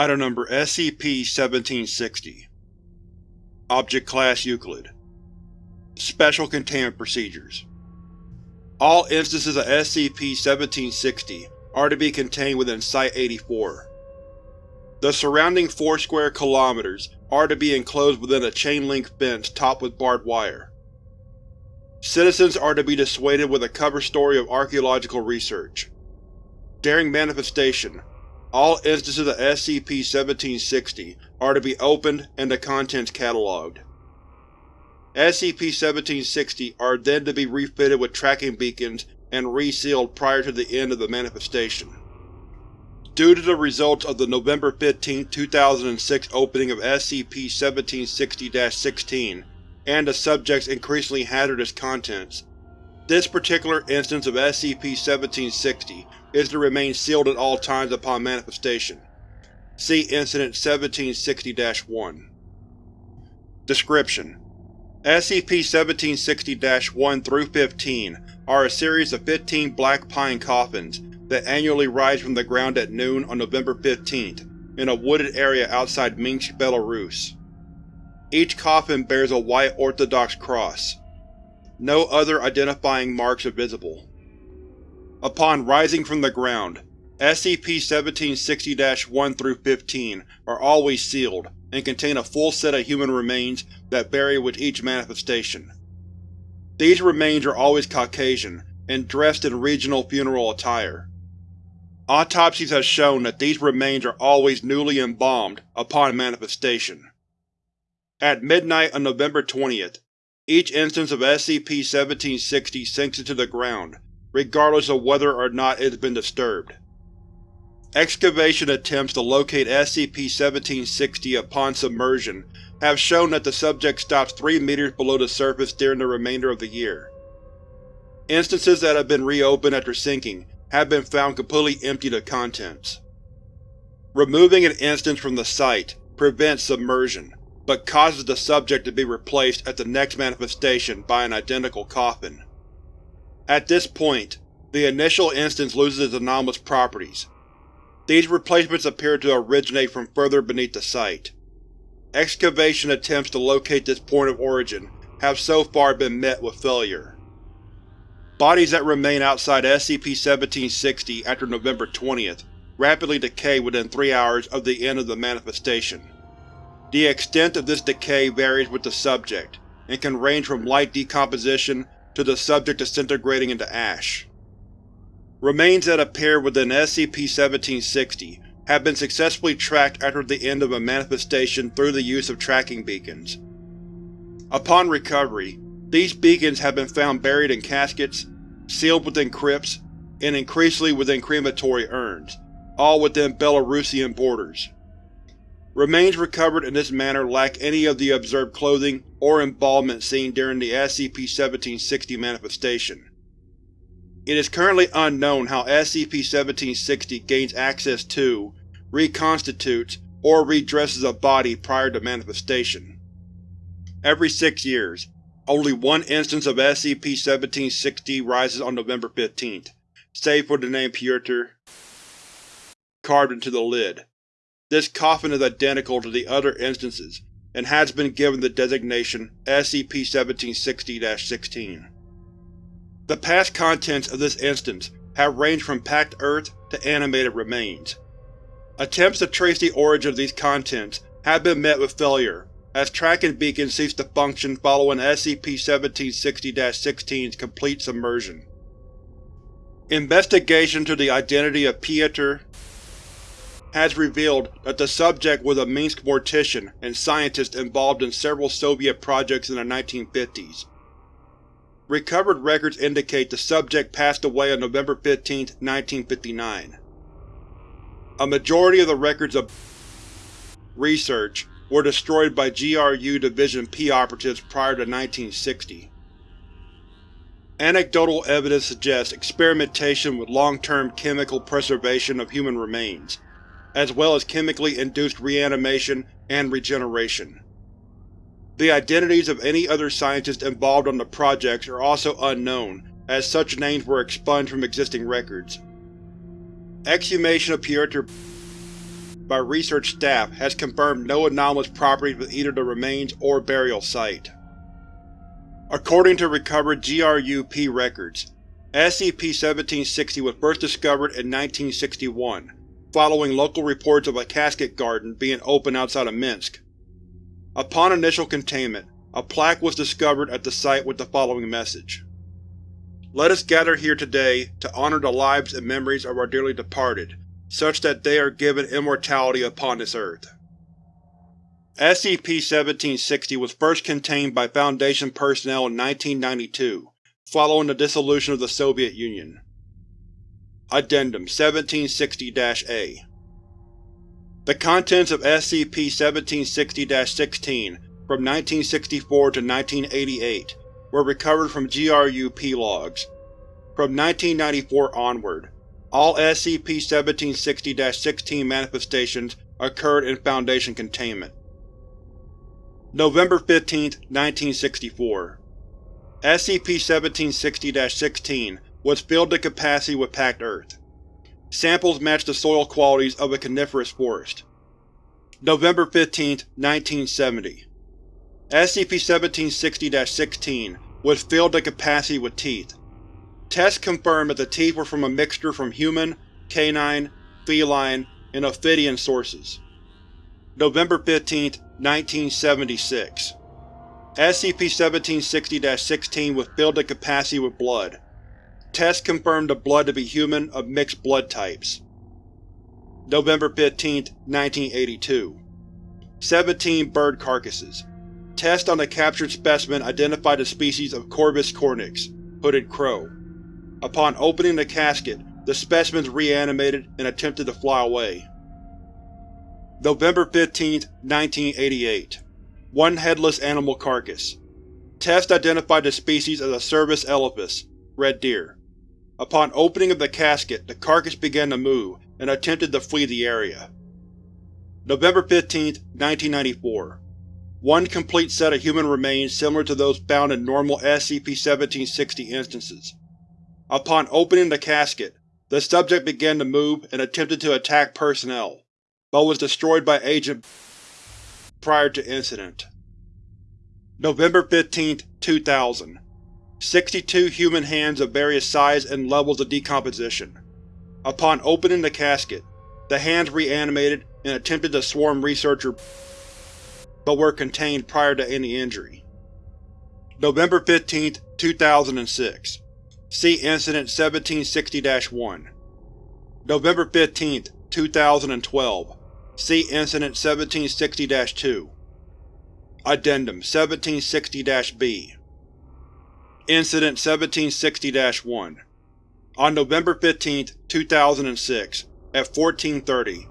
Item Number SCP-1760 Object Class Euclid Special Containment Procedures All instances of SCP-1760 are to be contained within Site-84. The surrounding four square kilometers are to be enclosed within a chain-link fence topped with barbed wire. Citizens are to be dissuaded with a cover story of archaeological research. During manifestation, all instances of SCP-1760 are to be opened and the contents catalogued. SCP-1760 are then to be refitted with tracking beacons and resealed prior to the end of the manifestation. Due to the results of the November 15, 2006 opening of SCP-1760-16 and the subject's increasingly hazardous contents, this particular instance of SCP-1760 is to remain sealed at all times upon manifestation. See Incident 1760-1. Description: SCP-1760-1 through 15 are a series of 15 black pine coffins that annually rise from the ground at noon on November 15th in a wooded area outside Minsk, Belarus. Each coffin bears a white Orthodox cross. No other identifying marks are visible. Upon rising from the ground, SCP-1760-1 through 15 are always sealed and contain a full set of human remains that vary with each manifestation. These remains are always Caucasian and dressed in regional funeral attire. Autopsies have shown that these remains are always newly embalmed upon manifestation. At midnight on November 20th, each instance of SCP-1760 sinks into the ground, regardless of whether or not it has been disturbed. Excavation attempts to locate SCP-1760 upon submersion have shown that the subject stops 3 meters below the surface during the remainder of the year. Instances that have been reopened after sinking have been found completely emptied of contents. Removing an instance from the site prevents submersion, but causes the subject to be replaced at the next manifestation by an identical coffin. At this point, the initial instance loses its anomalous properties. These replacements appear to originate from further beneath the site. Excavation attempts to locate this point of origin have so far been met with failure. Bodies that remain outside SCP-1760 after November 20th rapidly decay within three hours of the end of the manifestation. The extent of this decay varies with the subject, and can range from light decomposition to the subject disintegrating into ash. Remains that appear within SCP-1760 have been successfully tracked after the end of a manifestation through the use of tracking beacons. Upon recovery, these beacons have been found buried in caskets, sealed within crypts, and increasingly within crematory urns, all within Belarusian borders. Remains recovered in this manner lack any of the observed clothing or embalmment seen during the SCP-1760 manifestation. It is currently unknown how SCP-1760 gains access to, reconstitutes, or redresses a body prior to manifestation. Every six years, only one instance of SCP-1760 rises on November 15th, save for the name Pyotr carved into the lid. This coffin is identical to the other instances, and has been given the designation SCP-1760-16. The past contents of this instance have ranged from packed earth to animated remains. Attempts to trace the origin of these contents have been met with failure, as tracking beacons cease to function following SCP-1760-16's complete submersion. Investigation to the identity of Pyotr has revealed that the subject was a Minsk mortician and scientist involved in several Soviet projects in the 1950s. Recovered records indicate the subject passed away on November 15, 1959. A majority of the records of research were destroyed by GRU Division P operatives prior to 1960. Anecdotal evidence suggests experimentation with long-term chemical preservation of human remains, as well as chemically induced reanimation and regeneration. The identities of any other scientists involved on the projects are also unknown, as such names were expunged from existing records. Exhumation of Pyotr by research staff has confirmed no anomalous properties with either the remains or burial site. According to recovered GRU-P records, SCP-1760 was first discovered in 1961, following local reports of a casket garden being opened outside of Minsk. Upon initial containment, a plaque was discovered at the site with the following message. Let us gather here today to honor the lives and memories of our dearly departed, such that they are given immortality upon this earth. SCP-1760 was first contained by Foundation personnel in 1992, following the dissolution of the Soviet Union. Addendum 1760-A The contents of SCP-1760-16 from 1964 to 1988 were recovered from GRU-P logs. From 1994 onward, all SCP-1760-16 manifestations occurred in Foundation containment. November 15, 1964 SCP-1760-16 was filled to capacity with packed earth. Samples matched the soil qualities of a coniferous forest. November 15, 1970 SCP-1760-16 was filled to capacity with teeth. Tests confirmed that the teeth were from a mixture from human, canine, feline, and ophidian sources. November 15, 1976 SCP-1760-16 was filled to capacity with blood. Tests confirmed the blood to be human of mixed blood types. November 15, 1982 17 bird carcasses. Tests on the captured specimen identified the species of Corvus cornix, hooded crow. Upon opening the casket, the specimens reanimated and attempted to fly away. November 15, 1988 One headless animal carcass. Test identified the species as a Cervus elaphus, red deer. Upon opening of the casket, the carcass began to move and attempted to flee the area. November 15, 1994 one complete set of human remains similar to those found in normal SCP-1760 instances. Upon opening the casket, the subject began to move and attempted to attack personnel, but was destroyed by Agent prior to incident. November 15, 2000 62 human hands of various size and levels of decomposition. Upon opening the casket, the hands reanimated and attempted to swarm researcher but were contained prior to any injury. November 15, 2006 See Incident 1760-1 November 15, 2012 See Incident 1760-2 Addendum 1760-B Incident 1760-1 On November 15, 2006, at 1430,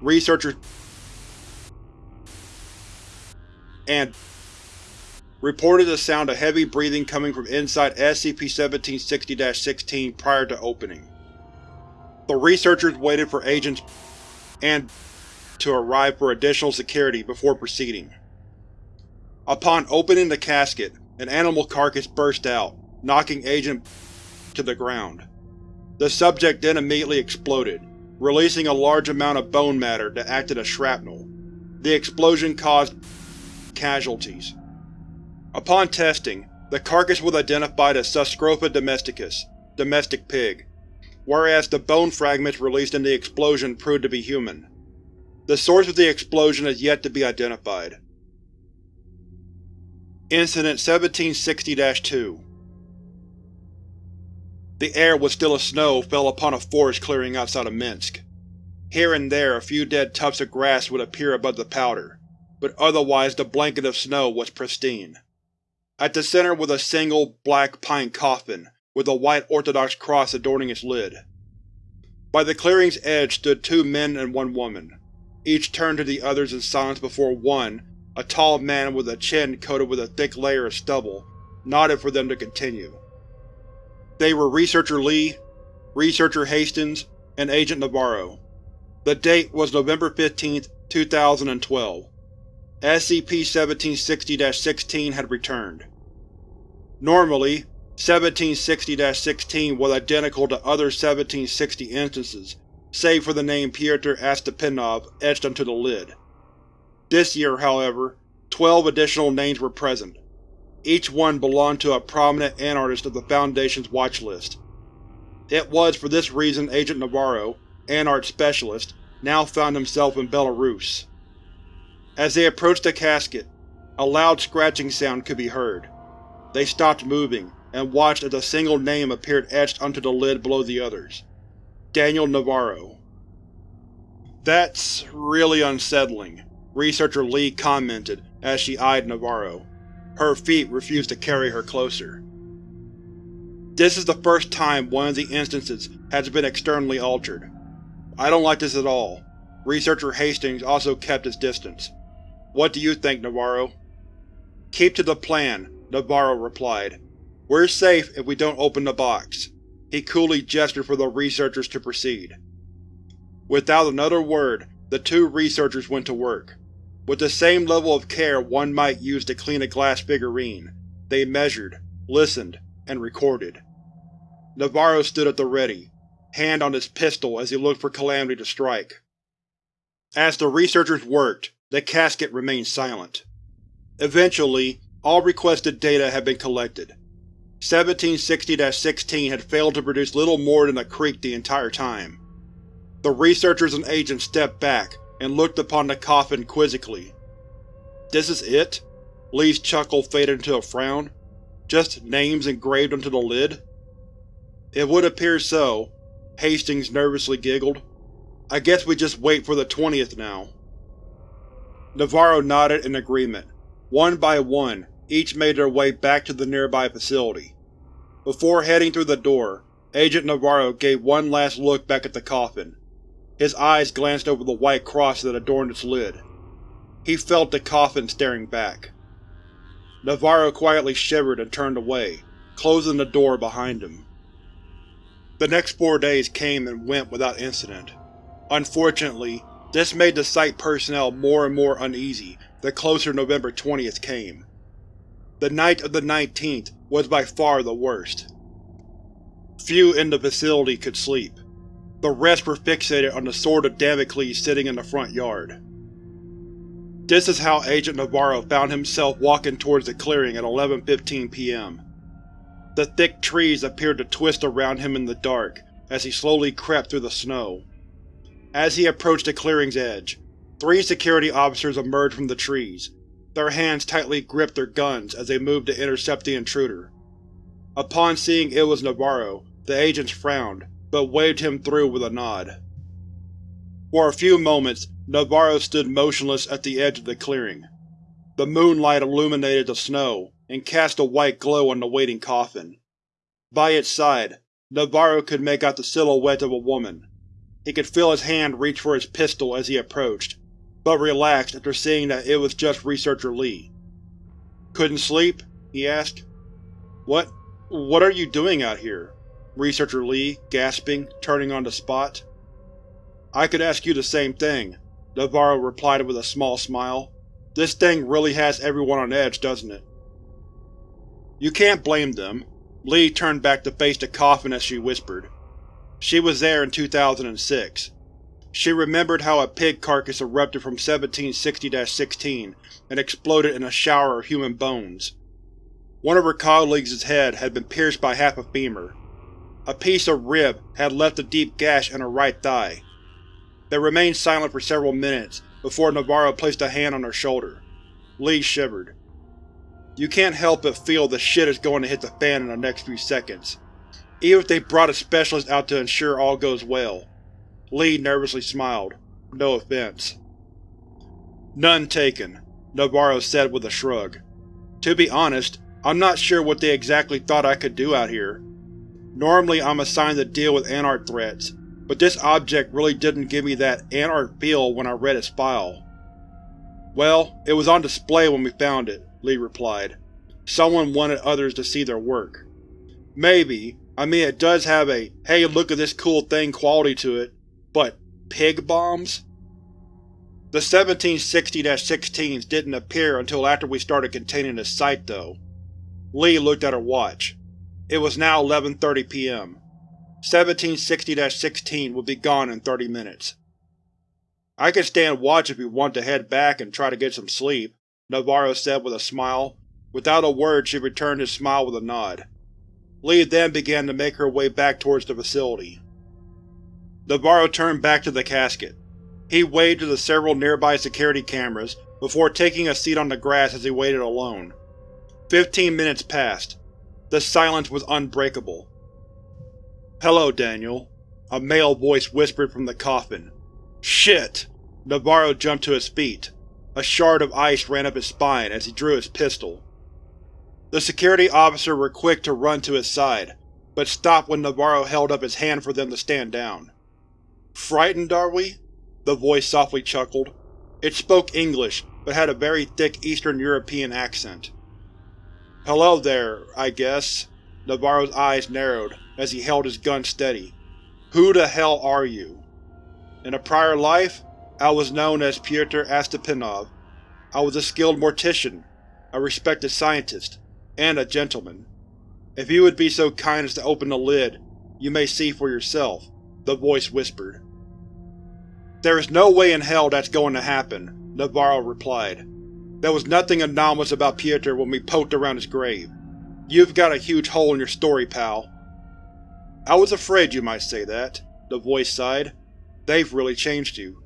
researchers and reported the sound of heavy breathing coming from inside SCP-1760-16 prior to opening. The researchers waited for Agents and to arrive for additional security before proceeding. Upon opening the casket, an animal carcass burst out, knocking Agent to the ground. The subject then immediately exploded, releasing a large amount of bone matter that acted as shrapnel. The explosion caused casualties. Upon testing, the carcass was identified as Sus scrofa domesticus, domestic pig, whereas the bone fragments released in the explosion proved to be human. The source of the explosion is yet to be identified. Incident 1760-2 The air was still as snow fell upon a forest clearing outside of Minsk. Here and there a few dead tufts of grass would appear above the powder, but otherwise the blanket of snow was pristine. At the center was a single, black pine coffin, with a white Orthodox cross adorning its lid. By the clearing's edge stood two men and one woman. Each turned to the others in silence before one, a tall man with a chin coated with a thick layer of stubble, nodded for them to continue. They were Researcher Lee, Researcher Hastings, and Agent Navarro. The date was November 15, 2012. SCP-1760-16 had returned. Normally, 1760-16 was identical to other 1760 instances save for the name Pyotr Astapinov etched onto the lid. This year, however, twelve additional names were present. Each one belonged to a prominent anartist of the Foundation's watchlist. It was for this reason Agent Navarro, Anart Specialist, now found himself in Belarus. As they approached the casket, a loud scratching sound could be heard. They stopped moving, and watched as a single name appeared etched onto the lid below the others. Daniel Navarro. That's really unsettling, Researcher Lee commented as she eyed Navarro. Her feet refused to carry her closer. This is the first time one of the instances has been externally altered. I don't like this at all. Researcher Hastings also kept his distance. What do you think, Navarro? Keep to the plan, Navarro replied. We're safe if we don't open the box. He coolly gestured for the researchers to proceed. Without another word, the two researchers went to work. With the same level of care one might use to clean a glass figurine, they measured, listened, and recorded. Navarro stood at the ready, hand on his pistol as he looked for Calamity to strike. As the researchers worked, the casket remained silent. Eventually, all requested data had been collected. 1760-16 had failed to produce little more than a creak the entire time. The researchers and agents stepped back and looked upon the coffin quizzically. This is it? Lee's chuckle faded into a frown. Just names engraved onto the lid? It would appear so, Hastings nervously giggled. I guess we just wait for the 20th now. Navarro nodded in agreement. One by one, each made their way back to the nearby facility. Before heading through the door, Agent Navarro gave one last look back at the coffin. His eyes glanced over the white cross that adorned its lid. He felt the coffin staring back. Navarro quietly shivered and turned away, closing the door behind him. The next four days came and went without incident. Unfortunately, this made the site personnel more and more uneasy the closer November 20th came. The night of the 19th was by far the worst. Few in the facility could sleep. The rest were fixated on the Sword of Damocles sitting in the front yard. This is how Agent Navarro found himself walking towards the clearing at 11.15 p.m. The thick trees appeared to twist around him in the dark as he slowly crept through the snow. As he approached the clearing's edge, three security officers emerged from the trees. Their hands tightly gripped their guns as they moved to intercept the intruder. Upon seeing it was Navarro, the agents frowned, but waved him through with a nod. For a few moments, Navarro stood motionless at the edge of the clearing. The moonlight illuminated the snow and cast a white glow on the waiting coffin. By its side, Navarro could make out the silhouette of a woman. He could feel his hand reach for his pistol as he approached, but relaxed after seeing that it was just Researcher Lee. Couldn't sleep? he asked. What… what are you doing out here? Researcher Lee, gasping, turning on the spot. I could ask you the same thing, Navarro replied with a small smile. This thing really has everyone on edge, doesn't it? You can't blame them. Lee turned back to face the coffin as she whispered. She was there in 2006. She remembered how a pig carcass erupted from 1760-16 and exploded in a shower of human bones. One of her colleagues' head had been pierced by half a femur. A piece of rib had left a deep gash in her right thigh. They remained silent for several minutes before Navarro placed a hand on her shoulder. Lee shivered. You can't help but feel the shit is going to hit the fan in the next few seconds even if they brought a specialist out to ensure all goes well. Lee nervously smiled. No offense. None taken, Navarro said with a shrug. To be honest, I'm not sure what they exactly thought I could do out here. Normally I'm assigned to deal with Anarch threats, but this object really didn't give me that Anarch feel when I read its file. Well, it was on display when we found it, Lee replied. Someone wanted others to see their work. Maybe, I mean it does have a hey look at this cool thing quality to it, but pig bombs? The 1760-16s didn't appear until after we started containing the site, though. Lee looked at her watch. It was now 11.30 p.m. 1760-16 will be gone in 30 minutes. I can stand watch if you want to head back and try to get some sleep, Navarro said with a smile. Without a word she returned his smile with a nod. Lee then began to make her way back towards the facility. Navarro turned back to the casket. He waved to the several nearby security cameras before taking a seat on the grass as he waited alone. Fifteen minutes passed. The silence was unbreakable. Hello, Daniel. A male voice whispered from the coffin. Shit! Navarro jumped to his feet. A shard of ice ran up his spine as he drew his pistol. The security officer were quick to run to his side, but stopped when Navarro held up his hand for them to stand down. Frightened, are we? The voice softly chuckled. It spoke English, but had a very thick Eastern European accent. Hello there, I guess. Navarro's eyes narrowed as he held his gun steady. Who the hell are you? In a prior life, I was known as Pyotr Astapinov. I was a skilled mortician, a respected scientist, and a gentleman. If you would be so kind as to open the lid, you may see for yourself, the voice whispered. There is no way in hell that's going to happen, Navarro replied. There was nothing anomalous about Pyotr when we poked around his grave. You've got a huge hole in your story, pal. I was afraid you might say that, the voice sighed. They've really changed you.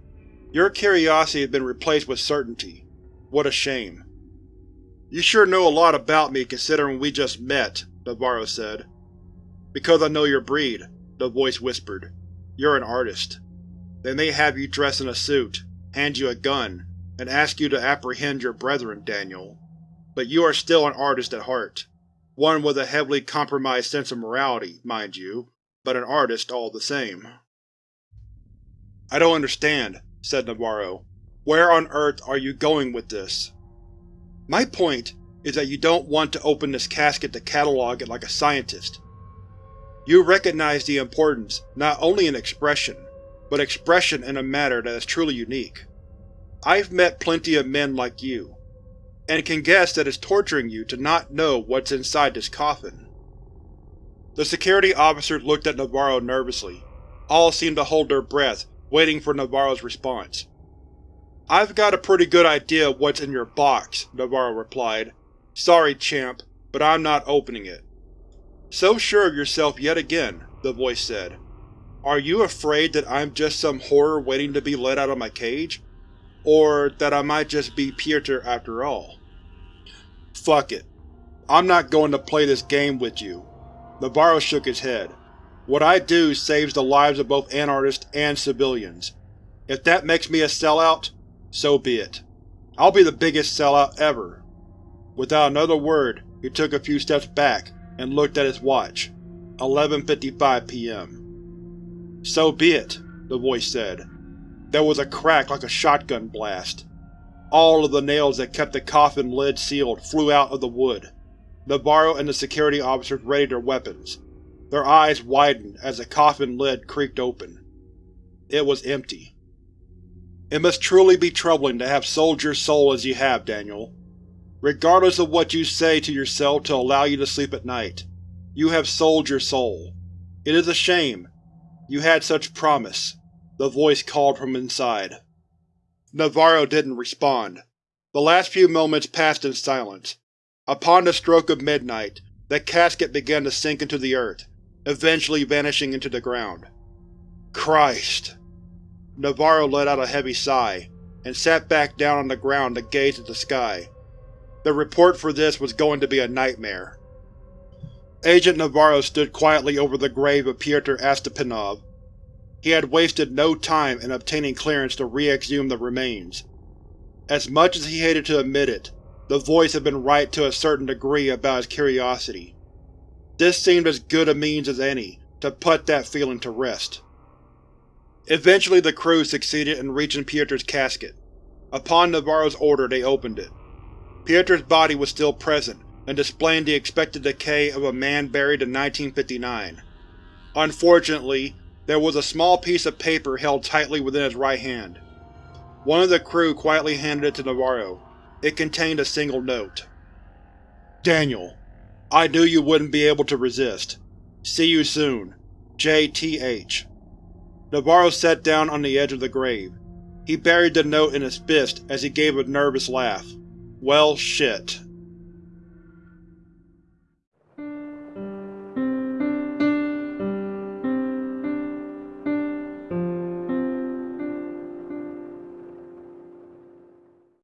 Your curiosity has been replaced with certainty. What a shame. You sure know a lot about me considering we just met, Navarro said. Because I know your breed, the voice whispered. You're an artist. They may have you dress in a suit, hand you a gun, and ask you to apprehend your brethren, Daniel. But you are still an artist at heart. One with a heavily compromised sense of morality, mind you, but an artist all the same. I don't understand, said Navarro. Where on earth are you going with this? My point is that you don't want to open this casket to catalog it like a scientist. You recognize the importance not only in expression, but expression in a matter that is truly unique. I've met plenty of men like you, and can guess that it's torturing you to not know what's inside this coffin. The security officers looked at Navarro nervously. All seemed to hold their breath, waiting for Navarro's response. I've got a pretty good idea of what's in your box, Navarro replied. Sorry, champ, but I'm not opening it. So sure of yourself yet again, the voice said. Are you afraid that I'm just some horror waiting to be let out of my cage? Or that I might just be Pyotr after all? Fuck it. I'm not going to play this game with you. Navarro shook his head. What I do saves the lives of both Anartists and civilians. If that makes me a sellout, so be it. I'll be the biggest sellout ever. Without another word, he took a few steps back and looked at his watch. 11.55 p.m. So be it, the voice said. There was a crack like a shotgun blast. All of the nails that kept the coffin lid sealed flew out of the wood. Navarro and the security officers readied their weapons. Their eyes widened as the coffin lid creaked open. It was empty. It must truly be troubling to have sold your soul as you have, Daniel. Regardless of what you say to yourself to allow you to sleep at night, you have sold your soul. It is a shame. You had such promise. The voice called from inside. Navarro didn't respond. The last few moments passed in silence. Upon the stroke of midnight, the casket began to sink into the earth, eventually vanishing into the ground. Christ! Navarro let out a heavy sigh, and sat back down on the ground to gaze at the sky. The report for this was going to be a nightmare. Agent Navarro stood quietly over the grave of Pyotr Astapinov. He had wasted no time in obtaining clearance to re-exhume the remains. As much as he hated to admit it, the voice had been right to a certain degree about his curiosity. This seemed as good a means as any to put that feeling to rest. Eventually the crew succeeded in reaching Pyotr's casket. Upon Navarro's order they opened it. Pyotr's body was still present, and displaying the expected decay of a man buried in 1959. Unfortunately, there was a small piece of paper held tightly within his right hand. One of the crew quietly handed it to Navarro. It contained a single note. Daniel, I knew you wouldn't be able to resist. See you soon. J.T.H. Navarro sat down on the edge of the grave. He buried the note in his fist as he gave a nervous laugh. Well, shit.